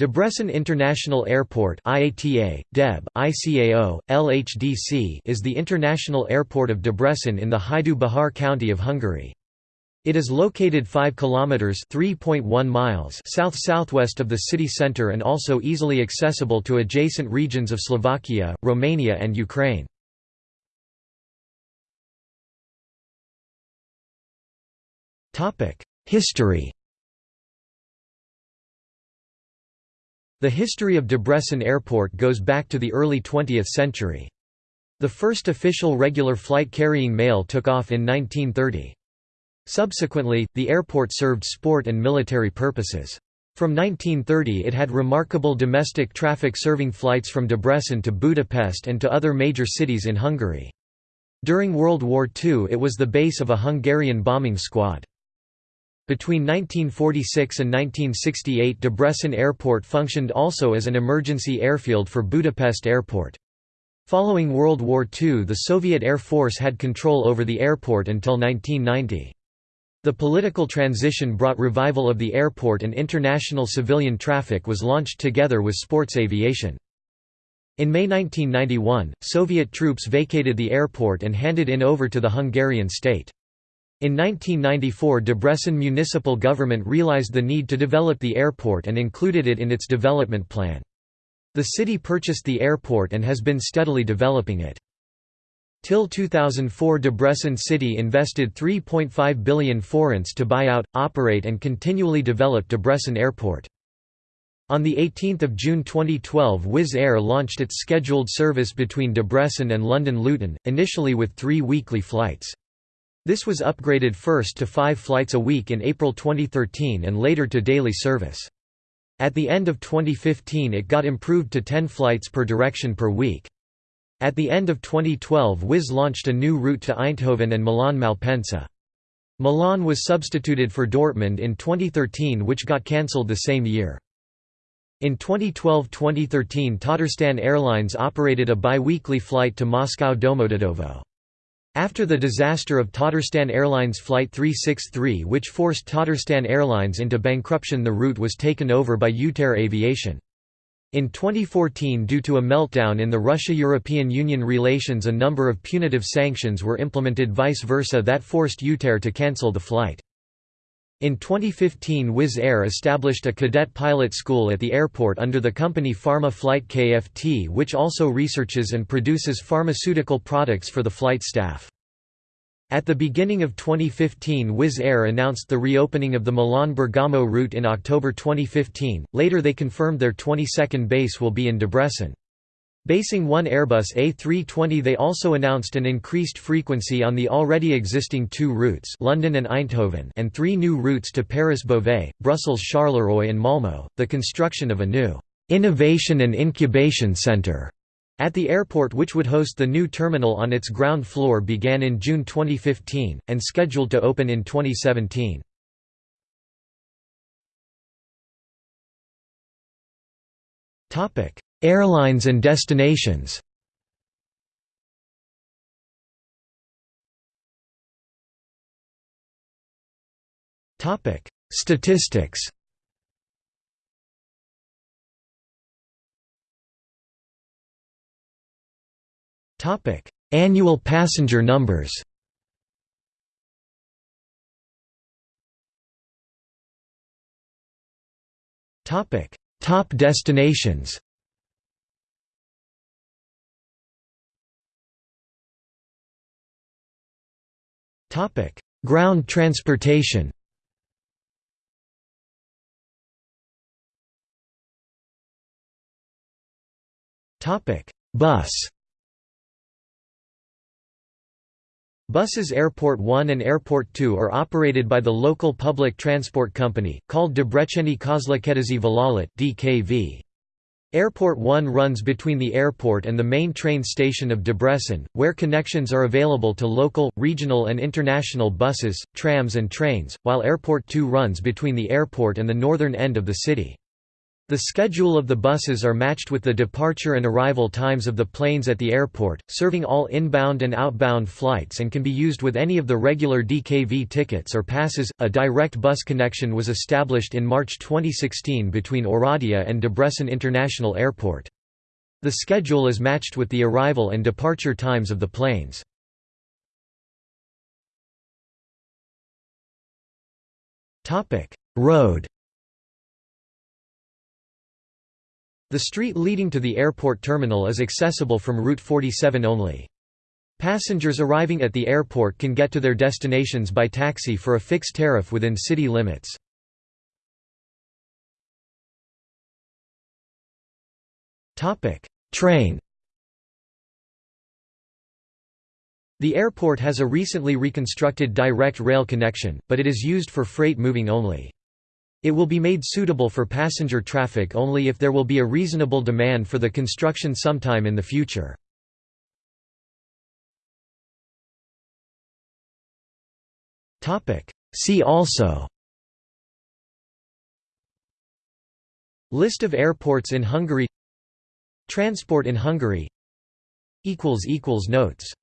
Debrecen International Airport IATA, DEB, ICAO, LHDC is the international airport of Debrecen in the Hajdú Bihar county of Hungary. It is located 5 kilometers (3.1 miles) south-southwest of the city center and also easily accessible to adjacent regions of Slovakia, Romania and Ukraine. Topic: History The history of Debrecen Airport goes back to the early 20th century. The first official regular flight carrying mail took off in 1930. Subsequently, the airport served sport and military purposes. From 1930 it had remarkable domestic traffic serving flights from Debrecen to Budapest and to other major cities in Hungary. During World War II it was the base of a Hungarian bombing squad. Between 1946 and 1968 Debrecen Airport functioned also as an emergency airfield for Budapest Airport. Following World War II the Soviet Air Force had control over the airport until 1990. The political transition brought revival of the airport and international civilian traffic was launched together with sports aviation. In May 1991, Soviet troops vacated the airport and handed in over to the Hungarian state. In 1994 Debrecen municipal government realized the need to develop the airport and included it in its development plan. The city purchased the airport and has been steadily developing it. Till 2004 Debrecen city invested 3.5 billion forints to buy out, operate and continually develop Debrecen airport. On 18 June 2012 Wizz Air launched its scheduled service between Debrecen and London Luton, initially with three weekly flights. This was upgraded first to five flights a week in April 2013 and later to daily service. At the end of 2015 it got improved to 10 flights per direction per week. At the end of 2012 Wizz launched a new route to Eindhoven and Milan Malpensa. Milan was substituted for Dortmund in 2013 which got cancelled the same year. In 2012–2013 Tatarstan Airlines operated a bi-weekly flight to Moscow Domodedovo. After the disaster of Tatarstan Airlines Flight 363 which forced Tatarstan Airlines into bankruptcy the route was taken over by Utair Aviation. In 2014 due to a meltdown in the Russia-European Union relations a number of punitive sanctions were implemented vice versa that forced Utair to cancel the flight. In 2015 Wizz Air established a cadet pilot school at the airport under the company Pharma Flight KFT which also researches and produces pharmaceutical products for the flight staff. At the beginning of 2015 Wizz Air announced the reopening of the Milan-Bergamo route in October 2015, later they confirmed their 22nd base will be in Debrecen. Basing one Airbus A320 they also announced an increased frequency on the already existing two routes London and Eindhoven and three new routes to Paris-Beauvais, Brussels-Charleroi and Malmö, the construction of a new «innovation and incubation centre» at the airport which would host the new terminal on its ground floor began in June 2015, and scheduled to open in 2017. Airlines and destinations. Statistics. Annual passenger numbers. Top destinations Topic: Ground transportation. Topic: Bus. Buses Airport 1 and Airport 2 are operated by the local public transport company, called Debreceni Közlekedési Vállalat (DKV). Airport 1 runs between the airport and the main train station of Debrecen, where connections are available to local, regional and international buses, trams and trains, while Airport 2 runs between the airport and the northern end of the city. The schedule of the buses are matched with the departure and arrival times of the planes at the airport, serving all inbound and outbound flights and can be used with any of the regular DKV tickets or passes. A direct bus connection was established in March 2016 between Oradea and Debrecen International Airport. The schedule is matched with the arrival and departure times of the planes. Road The street leading to the airport terminal is accessible from Route 47 only. Passengers arriving at the airport can get to their destinations by taxi for a fixed tariff within city limits. Train The airport has a recently reconstructed direct rail connection, but it is used for freight moving only. It will be made suitable for passenger traffic only if there will be a reasonable demand for the construction sometime in the future. See also. List of airports in Hungary. Transport in Hungary. Notes